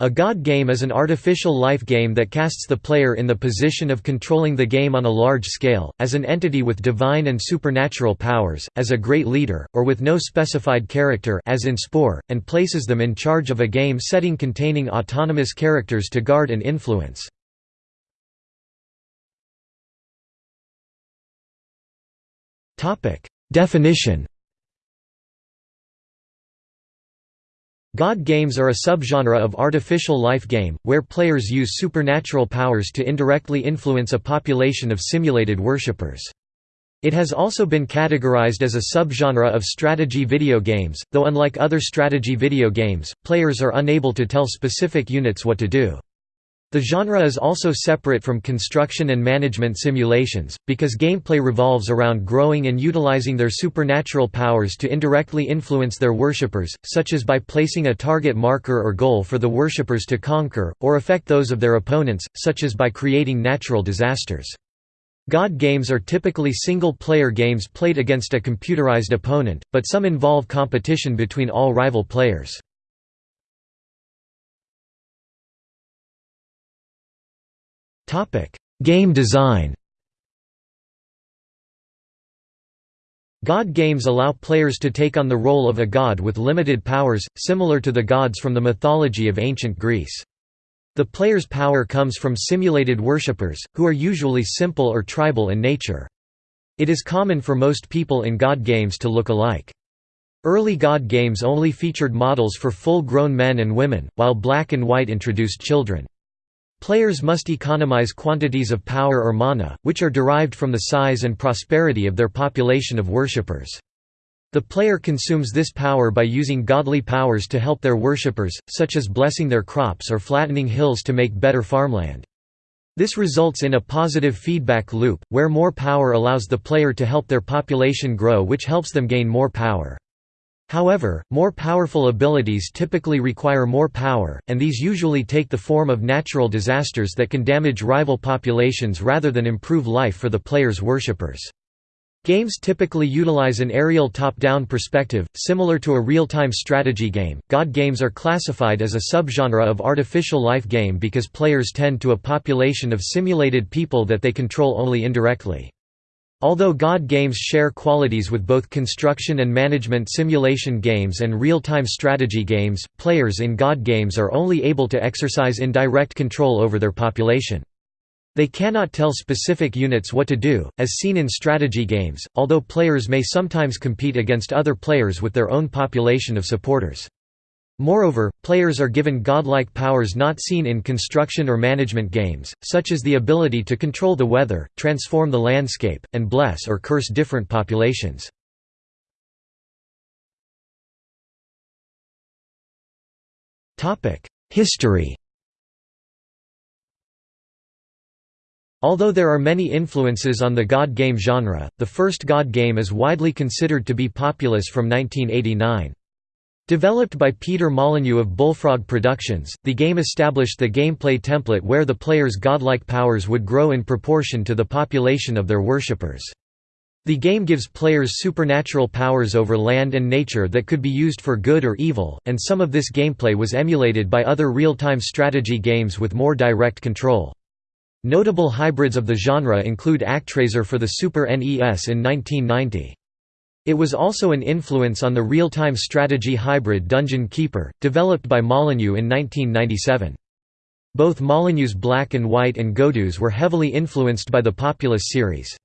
A God game is an artificial life game that casts the player in the position of controlling the game on a large scale, as an entity with divine and supernatural powers, as a great leader, or with no specified character as in Spore, and places them in charge of a game setting containing autonomous characters to guard and influence. Definition God games are a subgenre of artificial life game, where players use supernatural powers to indirectly influence a population of simulated worshippers. It has also been categorized as a subgenre of strategy video games, though unlike other strategy video games, players are unable to tell specific units what to do. The genre is also separate from construction and management simulations, because gameplay revolves around growing and utilizing their supernatural powers to indirectly influence their worshippers, such as by placing a target marker or goal for the worshippers to conquer, or affect those of their opponents, such as by creating natural disasters. God games are typically single-player games played against a computerized opponent, but some involve competition between all rival players. Game design God games allow players to take on the role of a god with limited powers, similar to the gods from the mythology of ancient Greece. The player's power comes from simulated worshippers, who are usually simple or tribal in nature. It is common for most people in god games to look alike. Early god games only featured models for full-grown men and women, while black and white introduced children. Players must economize quantities of power or mana, which are derived from the size and prosperity of their population of worshippers. The player consumes this power by using godly powers to help their worshippers, such as blessing their crops or flattening hills to make better farmland. This results in a positive feedback loop, where more power allows the player to help their population grow which helps them gain more power. However, more powerful abilities typically require more power, and these usually take the form of natural disasters that can damage rival populations rather than improve life for the player's worshippers. Games typically utilize an aerial top-down perspective, similar to a real-time strategy game. God games are classified as a subgenre of artificial life game because players tend to a population of simulated people that they control only indirectly. Although God games share qualities with both construction and management simulation games and real-time strategy games, players in God games are only able to exercise indirect control over their population. They cannot tell specific units what to do, as seen in strategy games, although players may sometimes compete against other players with their own population of supporters. Moreover, players are given godlike powers not seen in construction or management games, such as the ability to control the weather, transform the landscape, and bless or curse different populations. History Although there are many influences on the God game genre, the first God game is widely considered to be populous from 1989. Developed by Peter Molyneux of Bullfrog Productions, the game established the gameplay template where the player's godlike powers would grow in proportion to the population of their worshippers. The game gives players supernatural powers over land and nature that could be used for good or evil, and some of this gameplay was emulated by other real-time strategy games with more direct control. Notable hybrids of the genre include ActRaiser for the Super NES in 1990. It was also an influence on the real-time strategy hybrid Dungeon Keeper, developed by Molyneux in 1997. Both Molyneux's Black and White and Godus were heavily influenced by the Populous series.